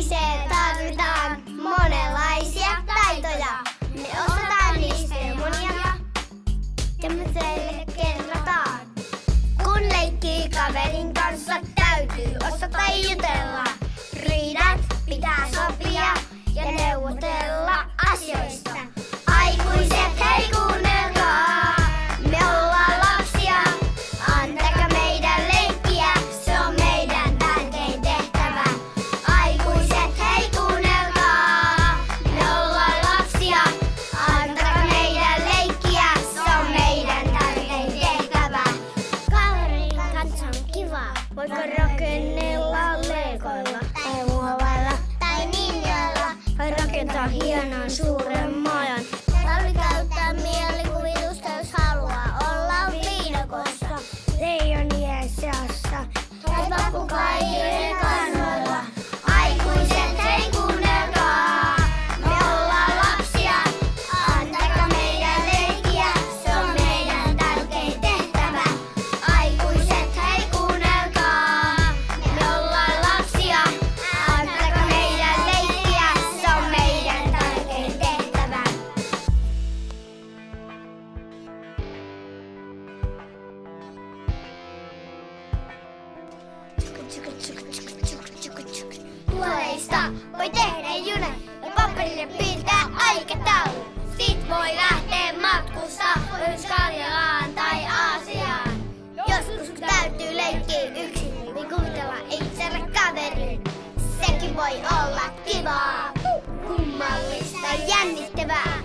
47 Voiko rakennella leikoilla tai muovailla tai ninjalla? Vai rakentaa hienon suuren tsyk, tsyk, voi tehdä junan ja paperille piirtää aikataulu. Sit voi lähteä matkusta myös Karjalaan tai Aasiaan. Joskus kun täytyy leikkiä yksin, niin kuvitella itselle kaverin. Sekin voi olla kivaa, kummallista, jännittävää.